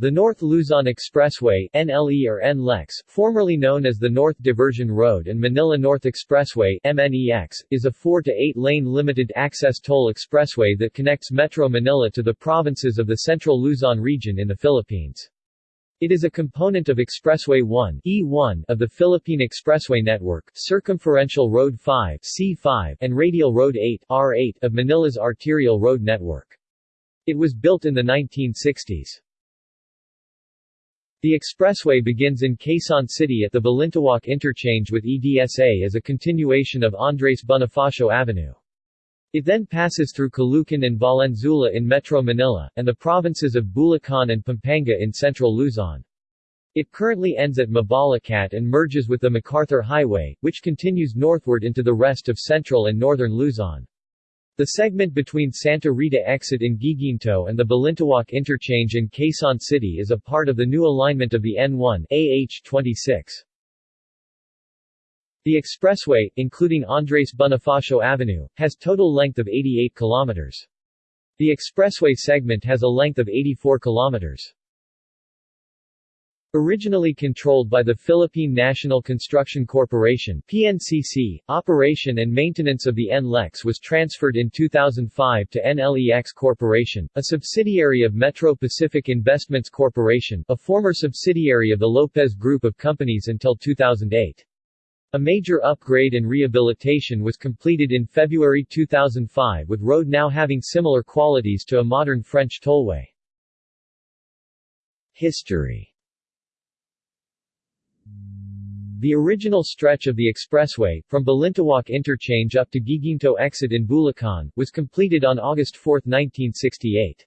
The North Luzon Expressway NLE or NLEX, formerly known as the North Diversion Road and Manila North Expressway MNEX, is a 4 to 8 lane limited access toll expressway that connects Metro Manila to the provinces of the Central Luzon region in the Philippines. It is a component of Expressway 1 E1 of the Philippine Expressway Network, Circumferential Road 5 C5 and Radial Road 8 R8 of Manila's arterial road network. It was built in the 1960s. The expressway begins in Quezon City at the Balintawak interchange with EDSA as a continuation of Andres Bonifacio Avenue. It then passes through Caloocan and Valenzuela in Metro Manila, and the provinces of Bulacan and Pampanga in central Luzon. It currently ends at Mabalacat and merges with the MacArthur Highway, which continues northward into the rest of central and northern Luzon. The segment between Santa Rita exit in Guiguinto and the Balintawak interchange in Quezon City is a part of the new alignment of the N1 AH26. The expressway, including Andres Bonifacio Avenue, has total length of 88 kilometers. The expressway segment has a length of 84 kilometers. Originally controlled by the Philippine National Construction Corporation PNCC, operation and maintenance of the NLEX was transferred in 2005 to NLEX Corporation, a subsidiary of Metro Pacific Investments Corporation, a former subsidiary of the Lopez Group of Companies until 2008. A major upgrade and rehabilitation was completed in February 2005 with road now having similar qualities to a modern French tollway. History The original stretch of the expressway, from Balintawak interchange up to Guiguinto exit in Bulacan, was completed on August 4, 1968.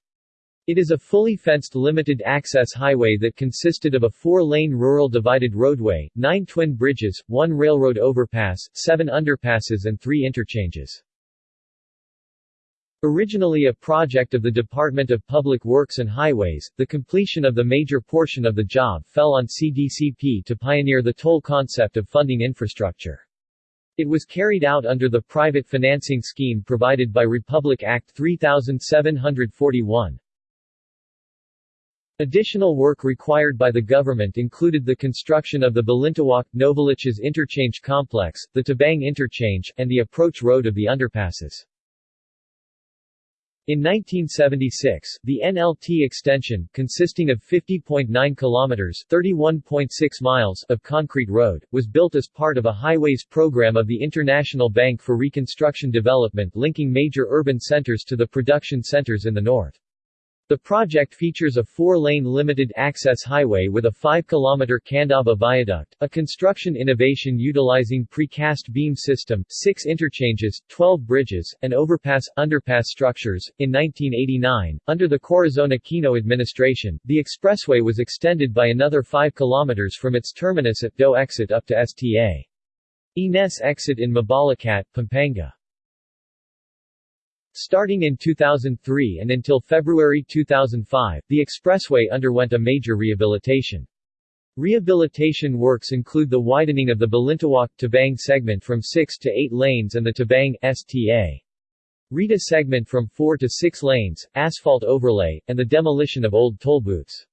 It is a fully fenced limited-access highway that consisted of a four-lane rural divided roadway, nine twin bridges, one railroad overpass, seven underpasses and three interchanges. Originally a project of the Department of Public Works and Highways, the completion of the major portion of the job fell on CDCP to pioneer the toll concept of funding infrastructure. It was carried out under the private financing scheme provided by Republic Act 3741. Additional work required by the government included the construction of the Balintawak Novaliches interchange complex, the Tabang interchange, and the approach road of the underpasses. In 1976, the NLT extension, consisting of 50.9 kilometers (31.6 miles) of concrete road, was built as part of a highways program of the International Bank for Reconstruction Development linking major urban centers to the production centers in the north. The project features a four-lane limited-access highway with a 5-kilometer Candaba viaduct, a construction innovation utilizing precast beam system, six interchanges, 12 bridges, and overpass-underpass structures. In 1989, under the Corazon Aquino administration, the expressway was extended by another 5 kilometers from its terminus at Dau exit up to Sta. Ines exit in Mabalacat, Pampanga. Starting in 2003 and until February 2005, the expressway underwent a major rehabilitation. Rehabilitation works include the widening of the Balintawak-Tabang segment from 6 to 8 lanes and the Tabang, Sta. Rita segment from 4 to 6 lanes, asphalt overlay, and the demolition of old toll booths.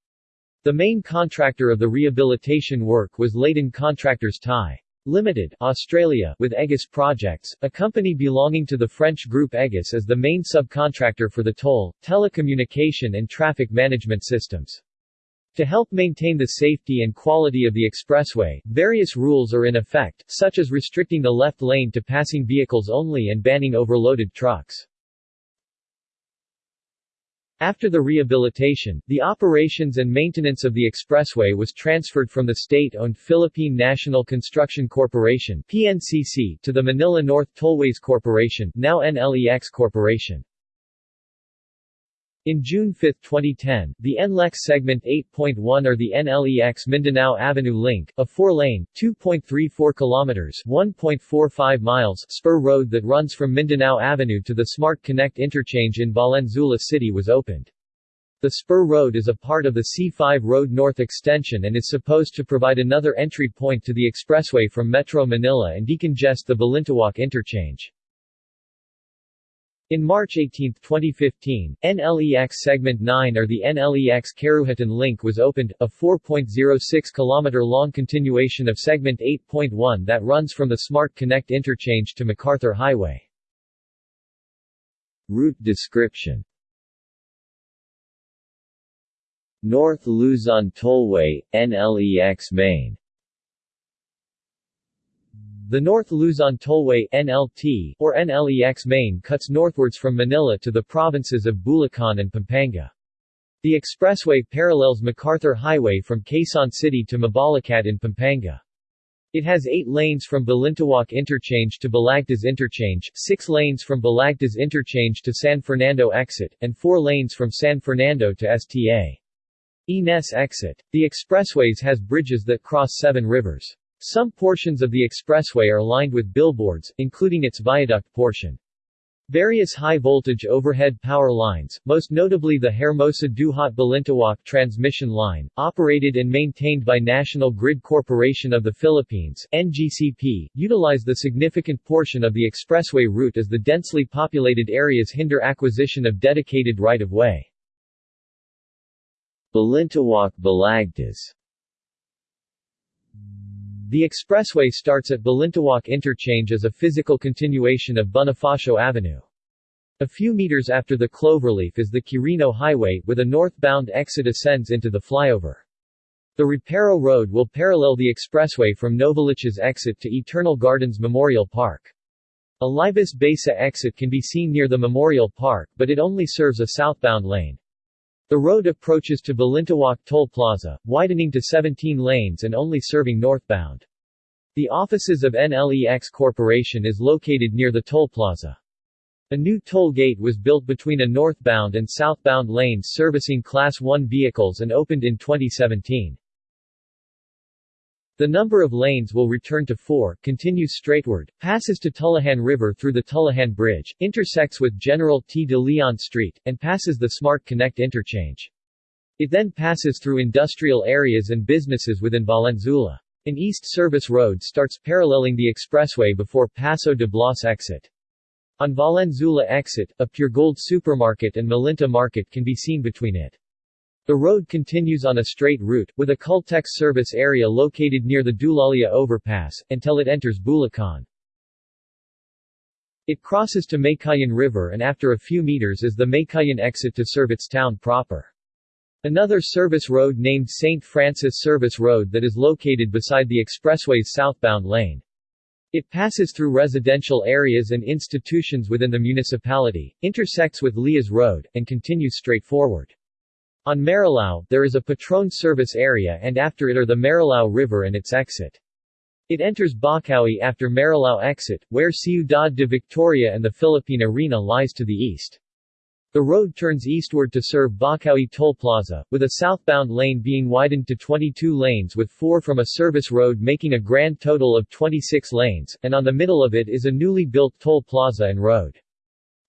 The main contractor of the rehabilitation work was Leighton Contractors Thai. Limited, Australia, with Egis Projects, a company belonging to the French group Egis as the main subcontractor for the toll, telecommunication and traffic management systems. To help maintain the safety and quality of the expressway, various rules are in effect, such as restricting the left lane to passing vehicles only and banning overloaded trucks. After the rehabilitation, the operations and maintenance of the expressway was transferred from the state-owned Philippine National Construction Corporation PNCC to the Manila North Tollways Corporation now NLEX Corporation. In June 5, 2010, the NLEX Segment 8.1 or the NLEX Mindanao Avenue Link, a four-lane, 2.34 kilometers (1.45 miles) spur road that runs from Mindanao Avenue to the Smart Connect interchange in Valenzuela City was opened. The spur road is a part of the C5 Road North extension and is supposed to provide another entry point to the expressway from Metro Manila and decongest the Balintawak interchange. In March 18, 2015, NLEX Segment 9 or the NLEX Karuhatan link was opened, a 4.06 km long continuation of Segment 8.1 that runs from the Smart Connect interchange to MacArthur Highway. Route description North Luzon Tollway, NLEX Main the North Luzon Tollway NLT, or NLEX Main cuts northwards from Manila to the provinces of Bulacan and Pampanga. The expressway parallels MacArthur Highway from Quezon City to Mabalacat in Pampanga. It has eight lanes from Balintawak Interchange to Balagtas Interchange, six lanes from Balagtas Interchange to San Fernando Exit, and four lanes from San Fernando to Sta. Ines Exit. The expressways has bridges that cross seven rivers. Some portions of the expressway are lined with billboards, including its viaduct portion. Various high-voltage overhead power lines, most notably the Hermosa Duhat Balintawak transmission line, operated and maintained by National Grid Corporation of the Philippines NGCP, utilize the significant portion of the expressway route as the densely populated areas hinder acquisition of dedicated right-of-way. Balintawak Balagtas the expressway starts at Balintawak Interchange as a physical continuation of Bonifacio Avenue. A few meters after the cloverleaf is the Quirino Highway, with a northbound exit ascends into the flyover. The Reparo Road will parallel the expressway from Novaliches exit to Eternal Gardens Memorial Park. A Libis Baesa exit can be seen near the Memorial Park but it only serves a southbound lane. The road approaches to Balintawak Toll Plaza, widening to 17 lanes and only serving northbound. The offices of NLEX Corporation is located near the toll plaza. A new toll gate was built between a northbound and southbound lanes servicing Class 1 vehicles and opened in 2017. The number of lanes will return to 4, continues straightward, passes to Tullahan River through the Tullahan Bridge, intersects with General T. de Leon Street, and passes the Smart Connect interchange. It then passes through industrial areas and businesses within Valenzuela. An east service road starts paralleling the expressway before Paso de Blas exit. On Valenzuela exit, a Puregold supermarket and Malinta market can be seen between it. The road continues on a straight route, with a Caltex service area located near the Dulalia overpass, until it enters Bulacan. It crosses to Meycauayan River and after a few meters is the Meycauayan exit to serve its town proper. Another service road named St. Francis Service Road that is located beside the expressway's southbound lane. It passes through residential areas and institutions within the municipality, intersects with Lias Road, and continues straight forward. On Marilao, there is a Petron service area and after it are the Marilao River and its exit. It enters Bocaue after Marilao exit, where Ciudad de Victoria and the Philippine Arena lies to the east. The road turns eastward to serve Bocaue Toll Plaza, with a southbound lane being widened to 22 lanes with four from a service road making a grand total of 26 lanes, and on the middle of it is a newly built toll plaza and road.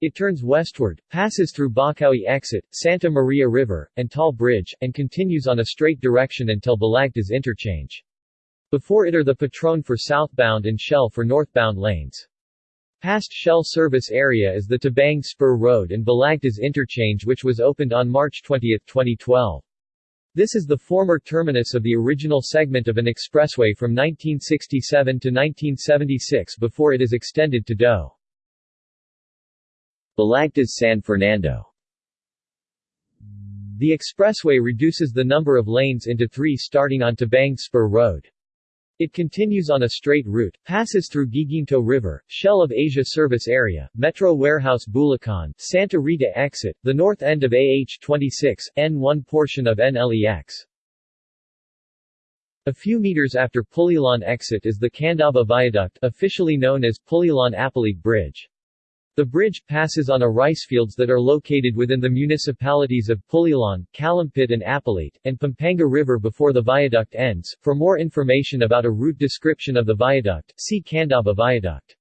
It turns westward, passes through Bocaue Exit, Santa Maria River, and Tall Bridge, and continues on a straight direction until Balagtas Interchange. Before it are the Petron for southbound and Shell for northbound lanes. Past Shell service area is the Tabang Spur Road and Balagtas Interchange which was opened on March 20, 2012. This is the former terminus of the original segment of an expressway from 1967 to 1976 before it is extended to Dau. Balagtas San Fernando The expressway reduces the number of lanes into three starting on Tabang Spur Road. It continues on a straight route, passes through Guiguinto River, Shell of Asia Service Area, Metro Warehouse Bulacan, Santa Rita Exit, the north end of AH-26, N1 portion of NLEX. A few meters after Pulilan exit is the Candaba Viaduct, officially known as Pulilan-Apalit Bridge. The bridge passes on a rice fields that are located within the municipalities of Pulilan, Calumpit and Apalit, and Pampanga River before the viaduct ends. For more information about a route description of the viaduct, see Candaba Viaduct.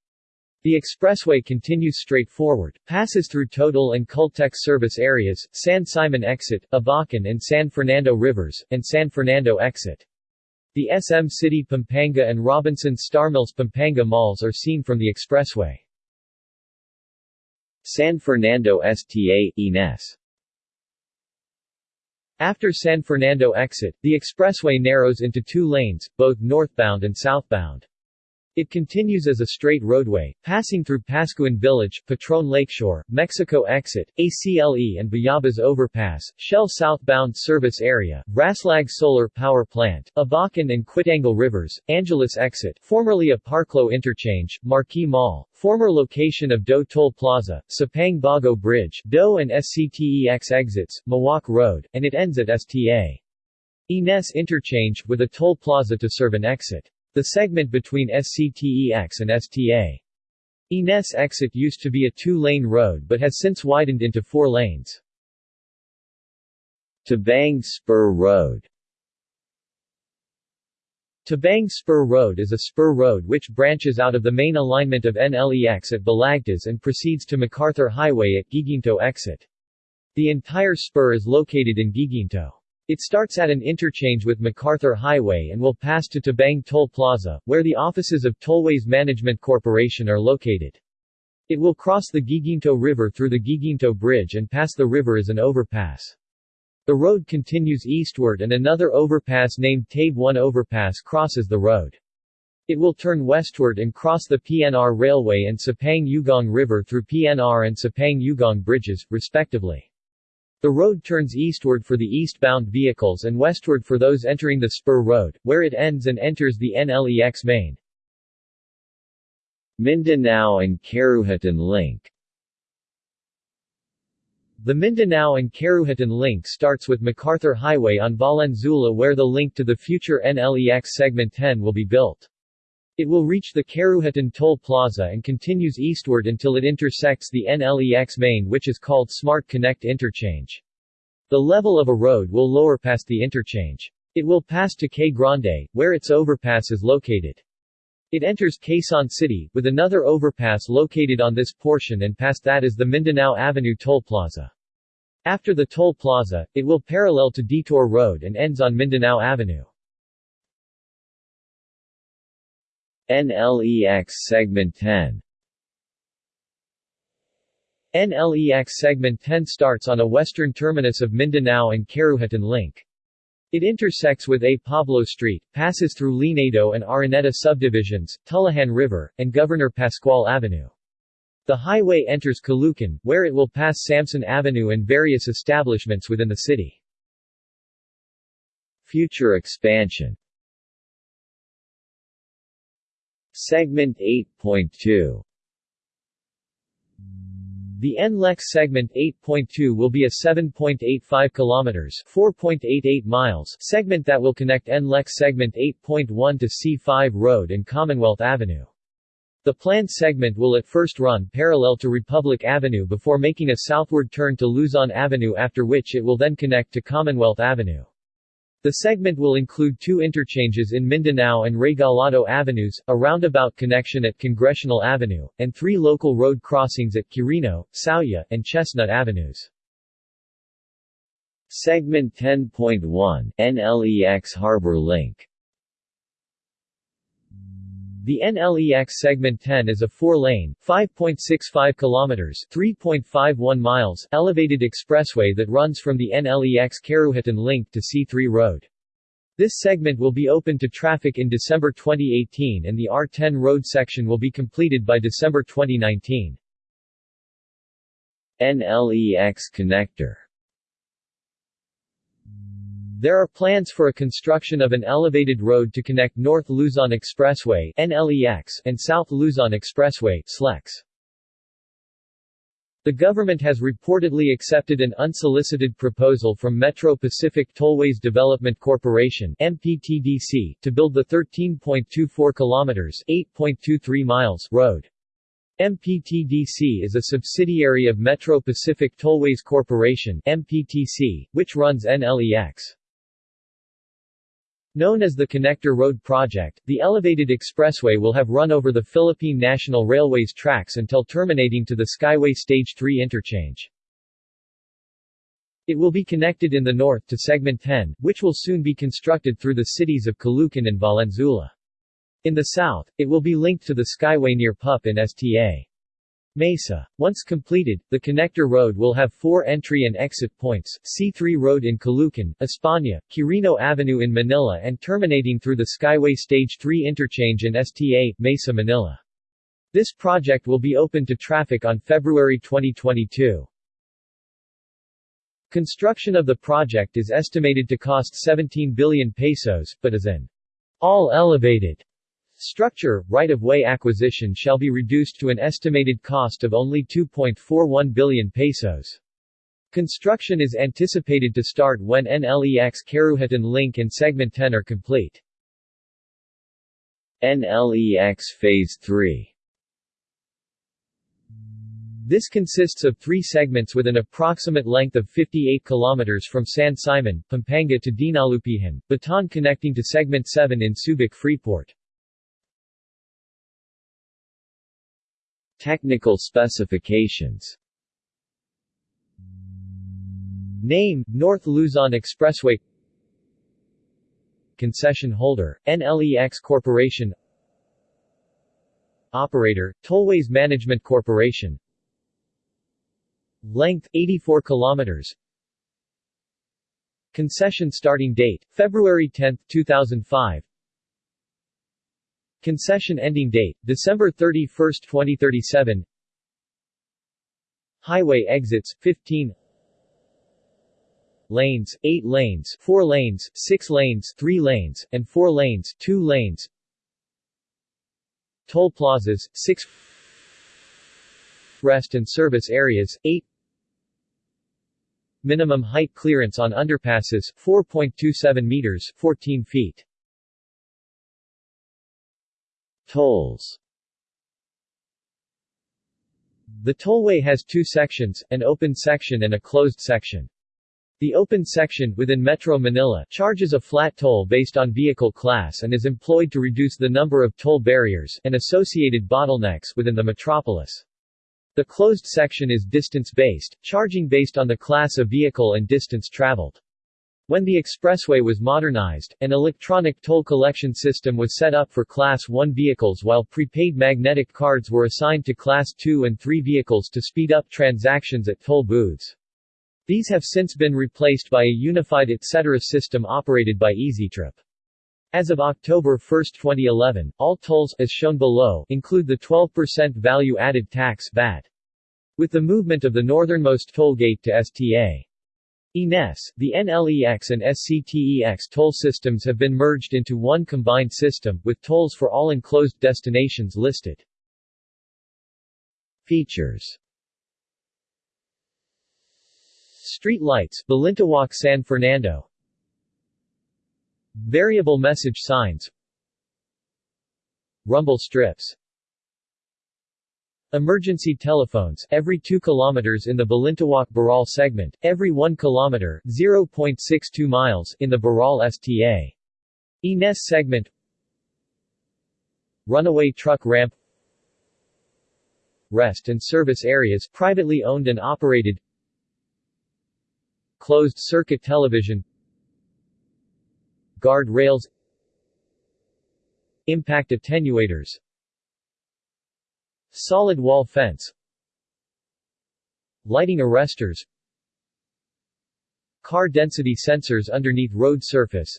The expressway continues straight forward, passes through Total and Caltex service areas, San Simon Exit, Abacan and San Fernando Rivers, and San Fernando Exit. The SM City Pampanga and Robinson Starmills Pampanga malls are seen from the expressway. San Fernando STA, Ines After San Fernando exit, the expressway narrows into two lanes, both northbound and southbound. It continues as a straight roadway, passing through Paskuhan Village, Petron Lakeshore, Mexico Exit, ACLE and Bayabas Overpass, Shell Southbound Service Area, Raslag Solar Power Plant, Abacan and Quitangle Rivers, Angeles Exit, formerly a Parklo Interchange, Marquee Mall, former location of Dau Toll Plaza, Sapang Bago Bridge, Dau and SCTEX exits, Mawak Road, and it ends at STA. Ines Interchange, with a toll plaza to serve an exit. The segment between SCTEX and STA. Ines exit used to be a two-lane road but has since widened into four lanes. Tabang Spur Road Tabang Spur Road is a spur road which branches out of the main alignment of NLEX at Balagtas and proceeds to MacArthur Highway at Guiguinto exit. The entire spur is located in Guiguinto. It starts at an interchange with MacArthur Highway and will pass to Tabang Toll Plaza, where the offices of Tollways Management Corporation are located. It will cross the Guiguinto River through the Guiguinto Bridge and pass the river as an overpass. The road continues eastward and another overpass named Tabe 1 Overpass crosses the road. It will turn westward and cross the PNR Railway and Sapang Ugong River through PNR and Sapang Ugong bridges, respectively. The road turns eastward for the eastbound vehicles and westward for those entering the spur road, where it ends and enters the NLEX main. Mindanao and Karuhatan Link The Mindanao and Karuhatan link starts with MacArthur Highway on Valenzuela where the link to the future NLEX Segment 10 will be built. It will reach the Karuhatan Toll Plaza and continues eastward until it intersects the NLEX main which is called Smart Connect Interchange. The level of a road will lower past the interchange. It will pass to K Grande, where its overpass is located. It enters Quezon City, with another overpass located on this portion and past that is the Mindanao Avenue Toll Plaza. After the toll plaza, it will parallel to Detour Road and ends on Mindanao Avenue. NLEX Segment 10 NLEX Segment 10 starts on a western terminus of Mindanao and Karuhatan Link. It intersects with A. Pablo Street, passes through Linado and Araneta subdivisions, Tullahan River, and Governor Pascual Avenue. The highway enters Caloocan, where it will pass Samson Avenue and various establishments within the city. Future expansion Segment 8.2 The NLEX segment 8.2 will be a 7.85 kilometers 4.88 miles segment that will connect NLEX segment 8.1 to C5 Road and Commonwealth Avenue. The planned segment will at first run parallel to Republic Avenue before making a southward turn to Luzon Avenue after which it will then connect to Commonwealth Avenue. The segment will include two interchanges in Mindanao and Regalado Avenues, a roundabout connection at Congressional Avenue, and three local road crossings at Quirino, Sauyo, and Chestnut Avenues. Segment 10.1 NLEX Harbor Link the NLEX Segment 10 is a four-lane, 5.65 kilometers (3.51 miles) elevated expressway that runs from the NLEX Karuhatan link to C3 Road. This segment will be open to traffic in December 2018 and the R10 road section will be completed by December 2019. NLEX Connector there are plans for a construction of an elevated road to connect North Luzon Expressway NLEX and South Luzon Expressway SLEX. The government has reportedly accepted an unsolicited proposal from Metro Pacific Tollways Development Corporation MPTDC to build the 13.24 kilometers 8.23 miles road. MPTDC is a subsidiary of Metro Pacific Tollways Corporation MPTC, which runs NLEX. Known as the Connector Road Project, the elevated expressway will have run over the Philippine National Railways tracks until terminating to the Skyway Stage 3 interchange. It will be connected in the north to Segment 10, which will soon be constructed through the cities of Caloocan and Valenzuela. In the south, it will be linked to the Skyway near PUP in STA. Mesa. Once completed, the connector road will have four entry and exit points, C3 Road in Caloocan, España, Quirino Avenue in Manila and terminating through the Skyway Stage 3 interchange in STA, Mesa, Manila. This project will be open to traffic on February 2022. Construction of the project is estimated to cost 17 billion pesos, but as an all-elevated structure, right-of-way acquisition shall be reduced to an estimated cost of only 2.41 billion pesos. Construction is anticipated to start when NLEX Karuhatan Link and Segment 10 are complete. NLEX Phase 3 This consists of three segments with an approximate length of 58 km from San Simon, Pampanga to Dinalupihan, Bataan connecting to Segment 7 in Subic Freeport. Technical specifications Name, North Luzon Expressway Concession holder, NLEX Corporation Operator, Tollways Management Corporation Length 84 kilometers. Concession starting date February 10, 2005. Concession ending date December 31, 2037. Highway exits 15 Lanes 8 lanes 4 lanes 6 lanes 3 lanes and 4 lanes 2 lanes Toll plazas 6 Rest and service areas 8 Minimum height clearance on underpasses 4.27 meters 14 feet. Tolls The tollway has two sections, an open section and a closed section. The open section, within Metro Manila, charges a flat toll based on vehicle class and is employed to reduce the number of toll barriers and associated bottlenecks within the metropolis. The closed section is distance-based, charging based on the class of vehicle and distance traveled. When the expressway was modernized, an electronic toll collection system was set up for Class 1 vehicles while prepaid magnetic cards were assigned to Class 2 and 3 vehicles to speed up transactions at toll booths. These have since been replaced by a unified etc. system operated by EasyTrip. As of October 1, 2011, all tolls, as shown below, include the 12% value-added tax VAT. With the movement of the northernmost toll gate to STA. INES, the NLEX and SCTEX toll systems have been merged into one combined system, with tolls for all enclosed destinations listed. Features. Street lights, Balintawak San Fernando. Variable message signs. Rumble strips Emergency telephones, every 2 km in the balintawak baral segment, every 1 km 0.62 miles in the Baral STA. INES segment. Runaway truck ramp. Rest and service areas privately owned and operated. Closed circuit television. Guard rails Impact attenuators Solid wall fence Lighting arresters Car density sensors underneath road surface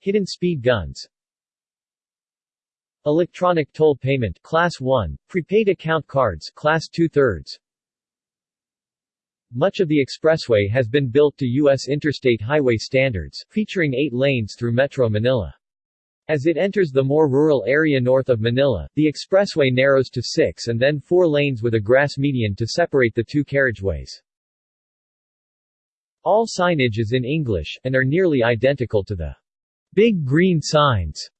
Hidden speed guns Electronic toll payment Class 1, prepaid account cards Class 2 thirds much of the expressway has been built to U.S. interstate highway standards, featuring eight lanes through Metro Manila. As it enters the more rural area north of Manila, the expressway narrows to six and then four lanes with a grass median to separate the two carriageways. All signage is in English, and are nearly identical to the big green signs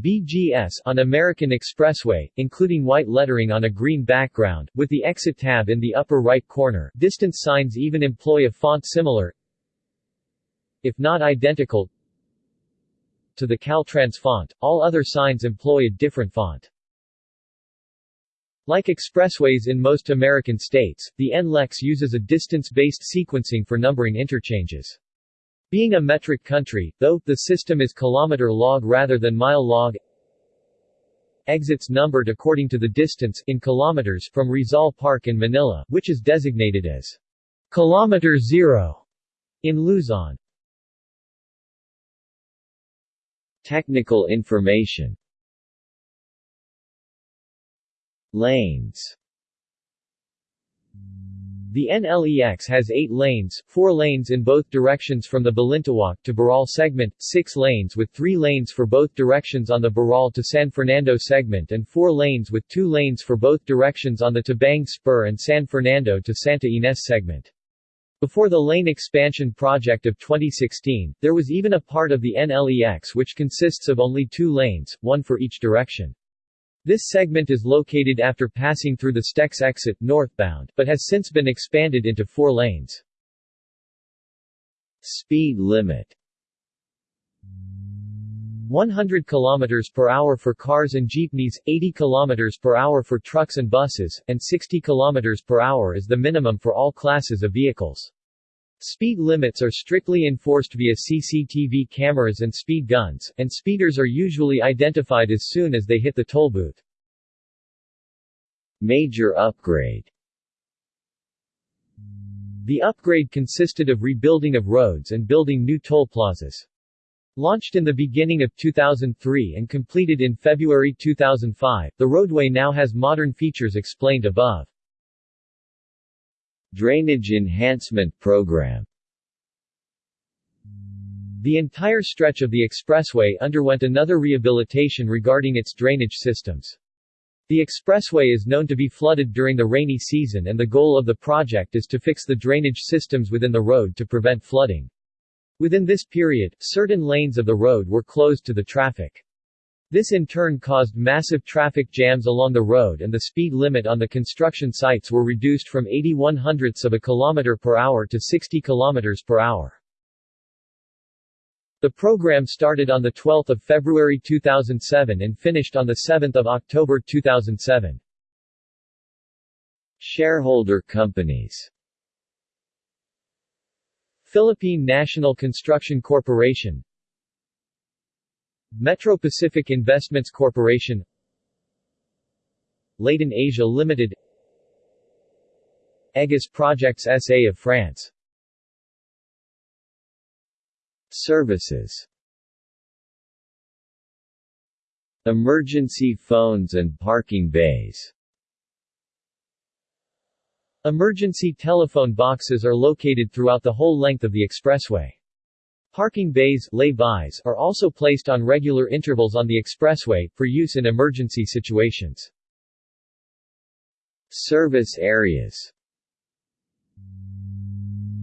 BGS on American Expressway, including white lettering on a green background, with the exit tab in the upper right corner. Distance signs even employ a font similar, if not identical, to the Caltrans font. All other signs employ a different font. Like expressways in most American states, the NLEX uses a distance-based sequencing for numbering interchanges. Being a metric country, though, the system is kilometer log rather than mile log exits numbered according to the distance in kilometers from Rizal Park in Manila, which is designated as Kilometer Zero in Luzon. Technical information Lanes The NLEX has eight lanes, four lanes in both directions from the Balintawak to Boral segment, six lanes with three lanes for both directions on the Boral to San Fernando segment and four lanes with two lanes for both directions on the Tabang Spur and San Fernando to Santa Ines segment. Before the lane expansion project of 2016, there was even a part of the NLEX which consists of only two lanes, one for each direction. This segment is located after passing through the SCTEX exit northbound, but has since been expanded into four lanes. Speed limit 100 km per hour for cars and jeepneys, 80 km per hour for trucks and buses, and 60 km per hour is the minimum for all classes of vehicles. Speed limits are strictly enforced via CCTV cameras and speed guns, and speeders are usually identified as soon as they hit the toll booth. Major upgrade The upgrade consisted of rebuilding of roads and building new toll plazas. Launched in the beginning of 2003 and completed in February 2005, the roadway now has modern features explained above. Drainage Enhancement Program The entire stretch of the expressway underwent another rehabilitation regarding its drainage systems. The expressway is known to be flooded during the rainy season and the goal of the project is to fix the drainage systems within the road to prevent flooding. Within this period, certain lanes of the road were closed to the traffic. This in turn caused massive traffic jams along the road and the speed limit on the construction sites were reduced from 81 hundredths of a kilometer per hour to 60 kilometers per hour. The program started on 12 February 2007 and finished on 7 October 2007. Shareholder companies Philippine National Construction Corporation Metro Pacific Investments Corporation Leighton Asia Limited Egis Projects SA of France. Services. Emergency phones and parking bays Emergency telephone boxes are located throughout the whole length of the expressway. Parking bays lay-bys are also placed on regular intervals on the expressway, for use in emergency situations. Service areas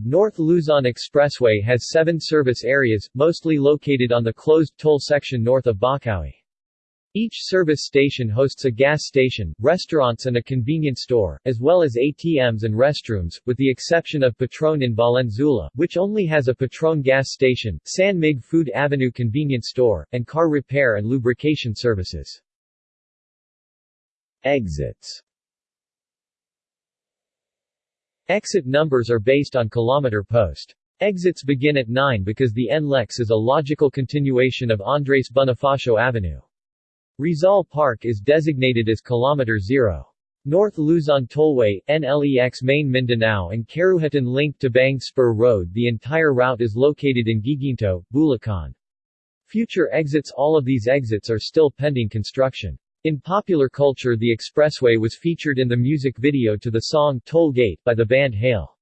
North Luzon Expressway has seven service areas, mostly located on the closed toll section north of Bocaue. Each service station hosts a gas station, restaurants and a convenience store, as well as ATMs and restrooms, with the exception of Petron in Valenzuela, which only has a Petron gas station, San Mig Food Avenue convenience store, and car repair and lubrication services. Exits Exit numbers are based on kilometer post. Exits begin at 9 because the NLEX is a logical continuation of Andres Bonifacio Avenue. Rizal Park is designated as Kilometer Zero. North Luzon Tollway, NLEX Main Mindanao and Karuhatan link Tabang Spur Road The entire route is located in Guiguinto, Bulacan. Future exits All of these exits are still pending construction. In popular culture the expressway was featured in the music video to the song Toll Gate by the band Hale.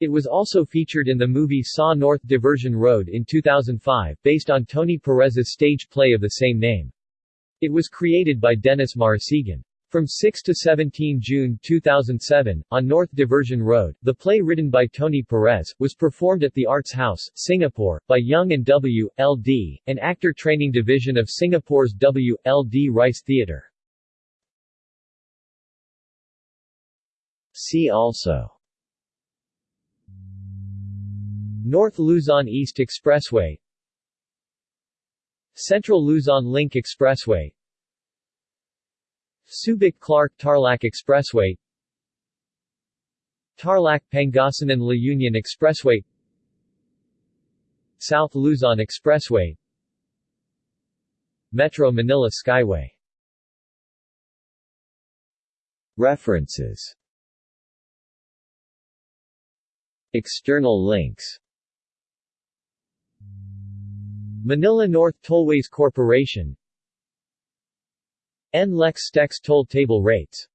It was also featured in the movie Sa North Diversion Road in 2005, based on Tony Perez's stage play of the same name. It was created by Dennis Marasigan. From 6 to 17 June 2007, on North Diversion Road, the play written by Tony Perez, was performed at the Arts House, Singapore, by Young and W. L. D., an actor training division of Singapore's W. L. D. Rice Theatre. See also North Luzon East Expressway Central Luzon Link Expressway. Subic-Clark Tarlac Expressway. Tarlac-Pangasinan-La Union Expressway. South Luzon Expressway. Metro Manila Skyway. References. External links Manila North Tollways Corporation. NLEX SCTEX toll table rates